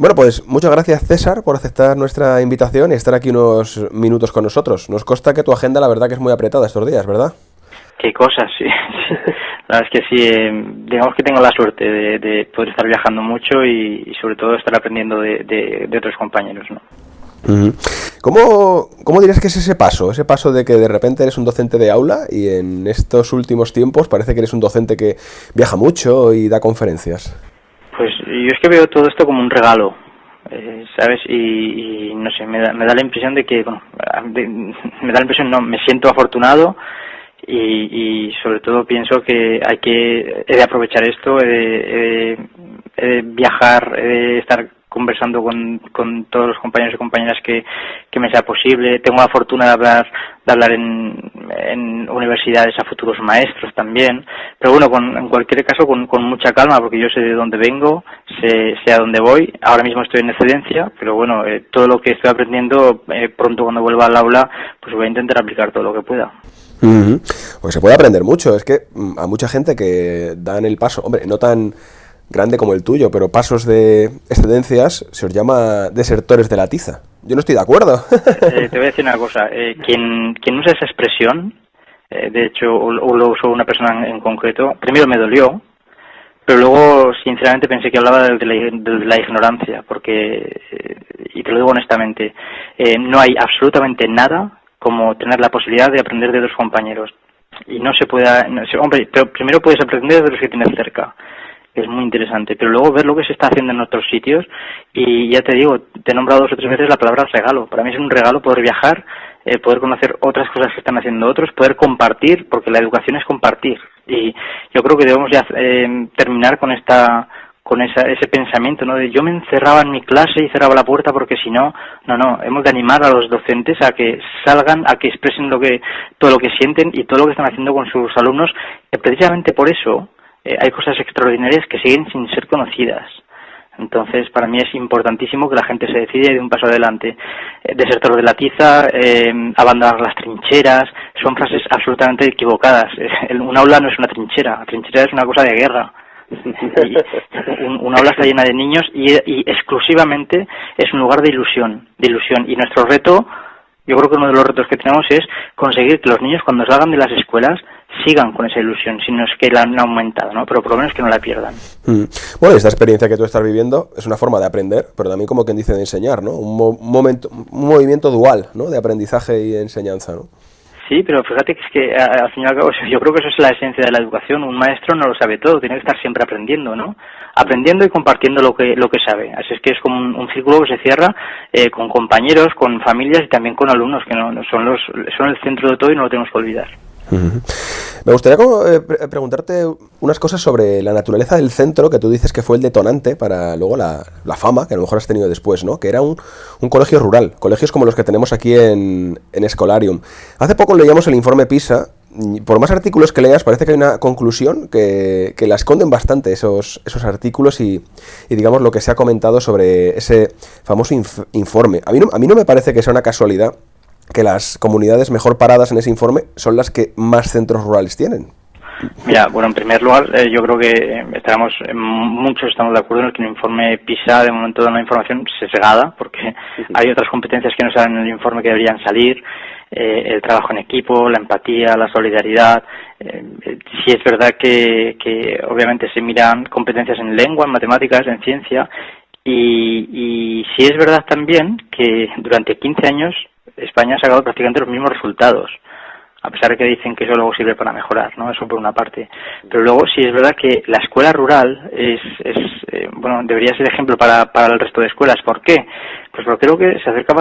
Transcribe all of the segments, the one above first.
Bueno, pues muchas gracias César por aceptar nuestra invitación y estar aquí unos minutos con nosotros. Nos consta que tu agenda la verdad que es muy apretada estos días, ¿verdad? Qué cosas, sí. La verdad es que sí, eh, digamos que tengo la suerte de, poder estar viajando mucho y, sobre todo estar aprendiendo de, otros compañeros, ¿no? ¿Cómo, ¿Cómo, dirías que es ese paso? Ese paso de que de repente eres un docente de aula y en estos últimos tiempos parece que eres un docente que viaja mucho y da conferencias. Pues yo es que veo todo esto como un regalo, eh, ¿sabes? Y, no sé, me da, me da la impresión de que, bueno, me da la impresión, no, me siento afortunado y, y sobre todo pienso que hay que he de aprovechar esto, he de, he de viajar, he de estar conversando con, con todos los compañeros y compañeras que, que me sea posible. Tengo la fortuna de hablar, de hablar en, universidades a futuros maestros también. Pero bueno, con, en cualquier caso, con, con mucha calma, porque yo sé de dónde vengo, sé, sé a dónde voy. Ahora mismo estoy en excedencia, pero bueno, eh, todo lo que estoy aprendiendo, eh, pronto cuando vuelva al aula, pues voy a intentar aplicar todo lo que pueda. Pues se puede aprender mucho. Es que mm, a mucha gente que dan el paso, hombre, no tan grande como el tuyo, pero pasos de excedencias se os llama desertores de la tiza. Yo no estoy de acuerdo. Eh, te voy a decir una cosa. Eh, quien, quien usa esa expresión, eh, de hecho, o, lo usó una persona en, concreto, primero me dolió, pero luego, sinceramente, pensé que hablaba de la, ignorancia, porque, y te lo digo honestamente, no hay absolutamente nada como tener la posibilidad de aprender de otros compañeros. Y no se puede, hombre, pero primero puedes aprender de los que tienes cerca es muy interesante. Pero luego ver lo que se está haciendo en otros sitios y ya te digo, te he nombrado dos o tres veces la palabra regalo. Para mí es un regalo poder viajar, eh, poder conocer otras cosas que están haciendo otros, poder compartir, porque la educación es compartir. Y yo creo que debemos ya eh, terminar con esta con esa, ese pensamiento, ¿no? De yo me encerraba en mi clase y cerraba la puerta porque si no, no, no, hemos de animar a los docentes a que salgan, a que expresen lo que, todo lo que sienten y todo lo que están haciendo con sus alumnos, y precisamente por eso eh, hay cosas extraordinarias que siguen sin ser conocidas. Entonces, para mí es importantísimo que la gente se decida y dé un paso adelante. Eh, desertor de la tiza, eh, abandonar las trincheras, son frases absolutamente equivocadas. un aula no es una trinchera, la trinchera es una cosa de guerra. un, aula está llena de niños y, y exclusivamente es un lugar de ilusión, de ilusión. Y nuestro reto, yo creo que uno de los retos que tenemos es conseguir que los niños cuando salgan de las escuelas sigan con esa ilusión, si no es que la han aumentado, ¿no? Pero por lo menos que no la pierdan. Mm. Bueno, esta experiencia que tú estás viviendo es una forma de aprender, pero también como quien dice de enseñar, ¿no? Un, momento, un movimiento dual, ¿no? De aprendizaje y enseñanza, ¿no? Sí, pero fíjate que es que al fin y al cabo yo creo que eso es la esencia de la educación. Un maestro no lo sabe todo, tiene que estar siempre aprendiendo, ¿no? Aprendiendo y compartiendo lo que lo que sabe. Así es que es como un, círculo que se cierra eh, con compañeros, con familias y también con alumnos que no, son los son el centro de todo y no lo tenemos que olvidar. Me gustaría eh, preguntarte unas cosas sobre la naturaleza del centro, que tú dices que fue el detonante para luego la, fama, que a lo mejor has tenido después, ¿no? Que era un, colegio rural, colegios como los que tenemos aquí en, Escolarium. Hace poco leíamos el informe PISA, por más artículos que leas, parece que hay una conclusión que, la esconden bastante esos, esos artículos y, digamos lo que se ha comentado sobre ese famoso informe. A mí, a mí no me parece que sea una casualidad que las comunidades mejor paradas en ese informe son las que más centros rurales tienen. Mira, bueno, en primer lugar, eh, yo creo que eh, estamos, eh, muchos estamos de acuerdo en que el informe PISA de momento da una información sesgada, porque hay otras competencias que no salen en el informe que deberían salir, el trabajo en equipo, la empatía, la solidaridad. sí es verdad que, que obviamente se miran competencias en lengua, en matemáticas, en ciencia, y, y sí es verdad también que durante 15 años España ha sacado prácticamente los mismos resultados, a pesar de que dicen que eso luego sirve para mejorar, ¿no? Eso por una parte. Pero luego sí es verdad que la escuela rural es, es eh, bueno, debería ser ejemplo para, para el resto de escuelas. ¿Por qué? Pues porque creo que se acerca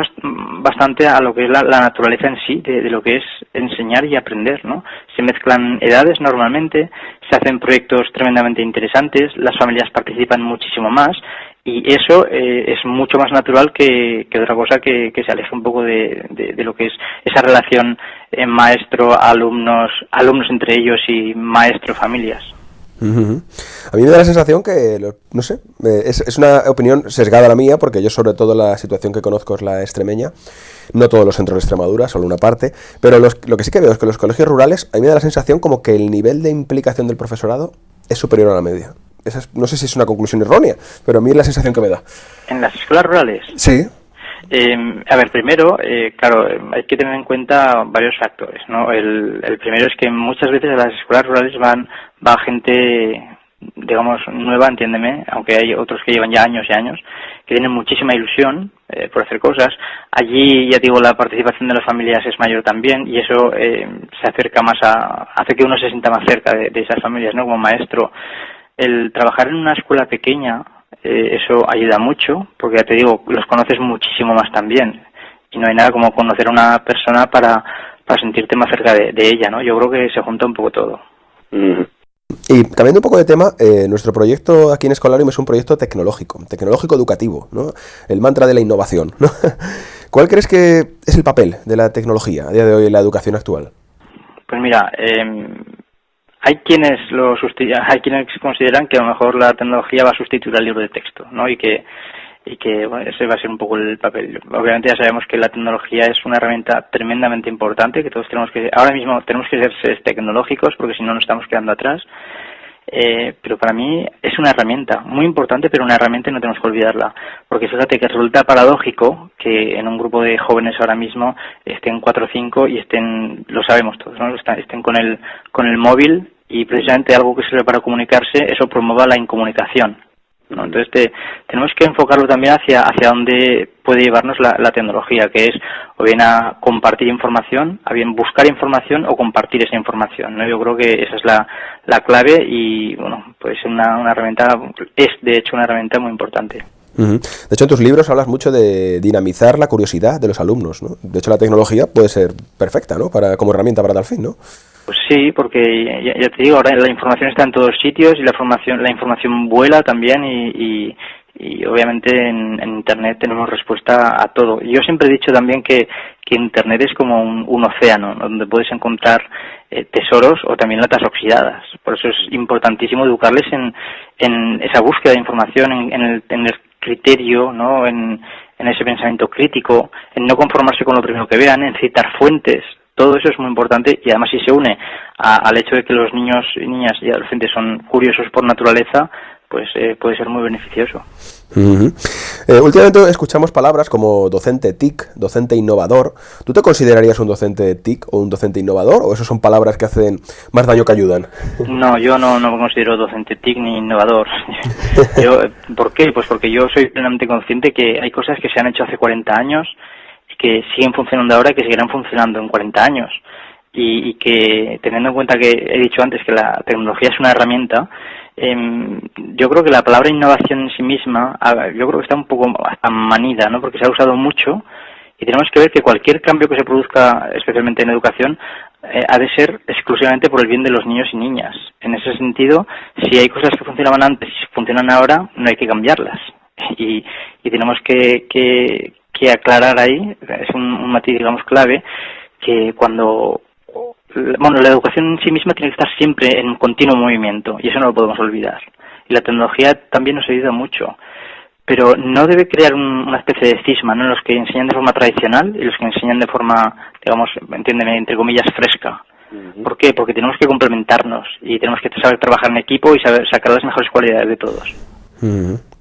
bastante a lo que es la, naturaleza en sí, de, de, lo que es enseñar y aprender, ¿no? Se mezclan edades normalmente, se hacen proyectos tremendamente interesantes, las familias participan muchísimo más y eso eh, es mucho más natural que, otra cosa que, se aleje un poco de, lo que es esa relación eh, maestro-alumnos, alumnos entre ellos y maestro-familias. A mí me da la sensación que, no sé, eh, es, es, una opinión sesgada la mía, porque yo sobre todo la situación que conozco es la extremeña, no todos los centros de Extremadura, solo una parte, pero lo que sí que veo es que los colegios rurales, a mí me da la sensación como que el nivel de implicación del profesorado es superior a la media. Esa no sé si es una conclusión errónea, pero a mí es la sensación que me da. ¿En las escuelas rurales? Sí. Eh, a ver, primero, eh, claro, hay que tener en cuenta varios factores, ¿no? El, el primero es que muchas veces a las escuelas rurales van va gente digamos, nueva, entiéndeme, aunque hay otros que llevan ya años y años, que tienen muchísima ilusión eh, por hacer cosas. Allí, ya digo, la participación de las familias es mayor también y eso eh, se acerca más a, hace que uno se sienta más cerca de, esas familias, ¿no? Como maestro. El trabajar en una escuela pequeña, eh, eso ayuda mucho, porque ya te digo, los conoces muchísimo más también. Y no hay nada como conocer a una persona para, para sentirte más cerca de, ella, ¿no? Yo creo que se junta un poco todo. Y cambiando un poco de tema, eh, nuestro proyecto aquí en Escolarium es un proyecto tecnológico, tecnológico educativo, ¿no? El mantra de la innovación, ¿no? ¿Cuál crees que es el papel de la tecnología a día de hoy en la educación actual? Pues mira, em, hay quienes lo hay quienes consideran que a lo mejor la tecnología va a sustituir al libro de texto, ¿no? Y que y que bueno, ese va a ser un poco el papel. Obviamente ya sabemos que la tecnología es una herramienta tremendamente importante, que todos tenemos que, ahora mismo tenemos que ser tecnológicos porque si no nos estamos quedando atrás. Eh, pero para mí es una herramienta muy importante, pero una herramienta y no tenemos que olvidarla. Porque fíjate que resulta paradójico que en un grupo de jóvenes ahora mismo estén cuatro o cinco y estén, lo sabemos todos, ¿no? estén con el, con el móvil y precisamente algo que sirve para comunicarse, eso promueva la incomunicación. Entonces tenemos que enfocarlo también hacia, hacia dónde puede llevarnos la, tecnología, que es o bien a compartir información, a bien buscar información o compartir esa información. ¿no? Yo creo que esa es la, la clave y bueno, pues una, una herramienta, es de hecho una herramienta muy importante. De hecho, en tus libros hablas mucho de dinamizar la curiosidad de los alumnos. ¿no? De hecho, la tecnología puede ser perfecta ¿no? para, como herramienta para tal fin, ¿no? Pues sí, porque ya, te digo, ahora la información está en todos sitios y la información, la información vuela también y, y, obviamente en, Internet tenemos respuesta a todo. Yo siempre he dicho también que, que Internet es como un, océano donde puedes encontrar eh, tesoros o también latas oxidadas. Por eso es importantísimo educarles en, en esa búsqueda de información, en, el, en el criterio, ¿no? En, en ese pensamiento crítico, en no conformarse con lo primero que vean, en citar fuentes, todo eso es muy importante y además si se une al hecho de que los niños y niñas y adolescentes son curiosos por naturaleza, pues eh, puede ser muy beneficioso. Eh, últimamente escuchamos palabras como docente TIC, docente innovador. ¿Tú te considerarías un docente TIC o un docente innovador o eso son palabras que hacen más daño que ayudan? No, yo no, no me considero docente TIC ni innovador. yo, ¿Por qué? Pues porque yo soy plenamente consciente que hay cosas que se han hecho hace 40 años que siguen funcionando ahora y que seguirán funcionando en 40 años. Y, que teniendo en cuenta que he dicho antes que la tecnología es una herramienta, em, yo creo que la palabra innovación en sí misma, yo creo que está un poco manida, ¿no? Porque se ha usado mucho y tenemos que ver que cualquier cambio que se produzca, especialmente en educación, eh, ha de ser exclusivamente por el bien de los niños y niñas. En ese sentido, si hay cosas que funcionaban antes y funcionan ahora, no hay que cambiarlas. Y, y tenemos que, que, que aclarar ahí, es un, matiz, digamos, clave, que cuando bueno, la educación en sí misma tiene que estar siempre en continuo movimiento y eso no lo podemos olvidar. Y la tecnología también nos ayuda mucho, pero no debe crear una especie de cisma, ¿no? Los que enseñan de forma tradicional y los que enseñan de forma, digamos, entiéndeme, entre comillas, fresca. ¿Por qué? Porque tenemos que complementarnos y tenemos que saber trabajar en equipo y saber sacar las mejores cualidades de todos.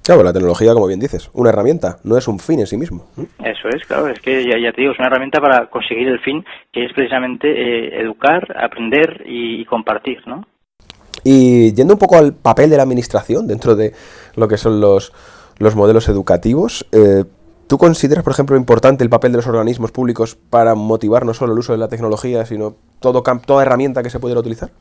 Claro, la tecnología, como bien dices, una herramienta, no es un fin en sí mismo. Eso es, claro, es que ya, te digo, es una herramienta para conseguir el fin, que es precisamente eh, educar, aprender y, compartir, ¿no? Y yendo un poco al papel de la administración dentro de lo que son los, los modelos educativos, eh, ¿tú consideras, por ejemplo, importante el papel de los organismos públicos para motivar no solo el uso de la tecnología, sino todo, toda herramienta que se pudiera utilizar?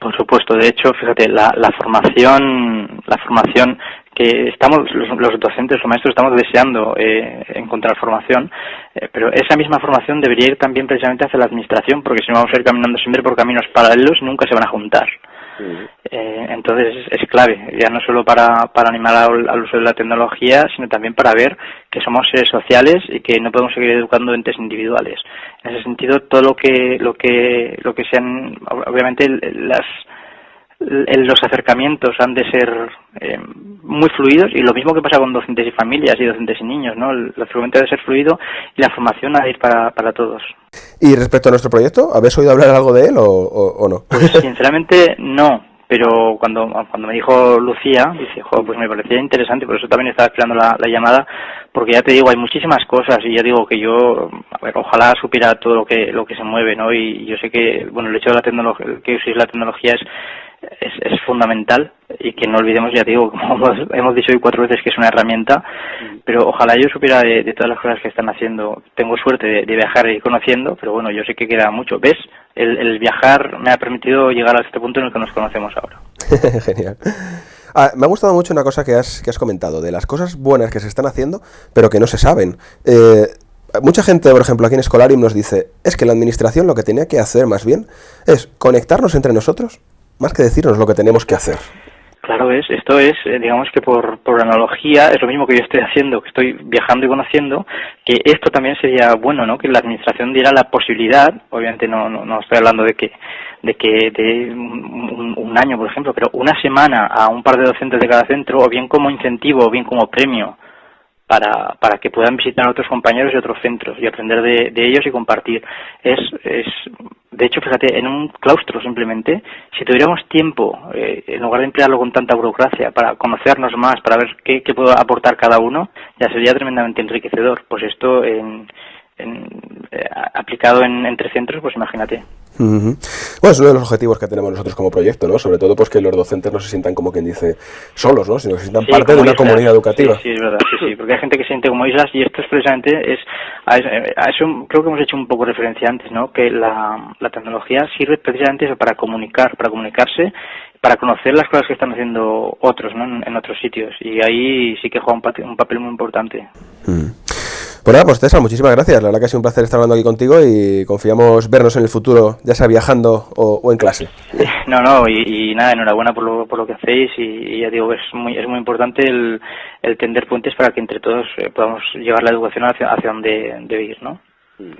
Por supuesto, de hecho, fíjate, la, la formación, la formación que estamos, los, docentes, los maestros estamos deseando eh, encontrar formación, eh, pero esa misma formación debería ir también precisamente hacia la administración, porque si no vamos a ir caminando siempre por caminos paralelos, nunca se van a juntar. Eh, entonces es clave, ya no solo para, para animar al, uso de la tecnología, sino también para ver que somos seres sociales y que no podemos seguir educando entes individuales. En ese sentido, todo lo que lo que lo que sean, obviamente las los acercamientos han de ser eh, muy fluidos y lo mismo que pasa con docentes y familias y docentes y niños, ¿no? El acercamiento ha de ser fluido y la formación ha de ir para, para todos. ¿Y respecto a nuestro proyecto, habéis oído hablar algo de él o, no? Pues sinceramente no, pero cuando, cuando me dijo Lucía, dice, pues me parecía interesante, por eso también estaba esperando la, llamada, porque ya te digo, hay muchísimas cosas y ya digo que yo, a ver, ojalá supiera todo lo que, lo que se mueve, ¿no? Y yo sé que, bueno, el hecho de la tecnología, que uséis la tecnología es, es, es, fundamental y que no olvidemos, ya digo, como hemos dicho hoy cuatro veces que es una herramienta, pero ojalá yo supiera de, todas las cosas que están haciendo. Tengo suerte de, viajar y conociendo, pero bueno, yo sé que queda mucho. ¿Ves? El, viajar me ha permitido llegar a este punto en el que nos conocemos ahora. Genial. Ah, me ha gustado mucho una cosa que has, que has comentado, de las cosas buenas que se están haciendo, pero que no se saben. Eh, mucha gente, por ejemplo, aquí en Escolarium nos dice, es que la administración lo que tenía que hacer más bien es conectarnos entre nosotros más que decirnos lo que tenemos que hacer. Claro, es, esto es, eh, digamos que por, por analogía, es lo mismo que yo estoy haciendo, que estoy viajando y conociendo, que esto también sería bueno, ¿no? Que la administración diera la posibilidad, obviamente no, no, estoy hablando de que, de que de un, un, año, por ejemplo, pero una semana a un par de docentes de cada centro, o bien como incentivo, o bien como premio, para, para que puedan visitar a otros compañeros y otros centros y aprender de, de ellos y compartir. Es, es, de hecho, fíjate, en un claustro simplemente, si tuviéramos tiempo, eh, en lugar de emplearlo con tanta burocracia, para conocernos más, para ver qué, qué aportar cada uno, ya sería tremendamente enriquecedor. Pues esto, en, en, eh, aplicado en, entre centros, pues imagínate. Bueno, es uno de los objetivos que tenemos nosotros como proyecto, ¿no? Sobre todo pues que los docentes no se sientan como quien dice solos, ¿no? Sino que se sientan parte de una comunidad educativa. Sí, es verdad, sí, sí, porque hay gente que se siente como islas y esto es precisamente, es, a eso creo que hemos hecho un poco referencia antes, ¿no? Que la, la tecnología sirve precisamente para comunicar, para comunicarse para conocer las cosas que están haciendo otros ¿no? en, otros sitios y ahí sí que juega un, papel, muy importante. Mm. Pues nada, pues César, muchísimas gracias. La verdad que ha sido un placer estar hablando aquí contigo y confiamos vernos en el futuro, ya sea viajando o, en clase. No, no, y, nada, enhorabuena por lo, por lo que hacéis y, ya digo, es muy, es muy importante el, tender puentes para que entre todos eh, podamos llevar la educación hacia, hacia donde debe ir, ¿no? Mm.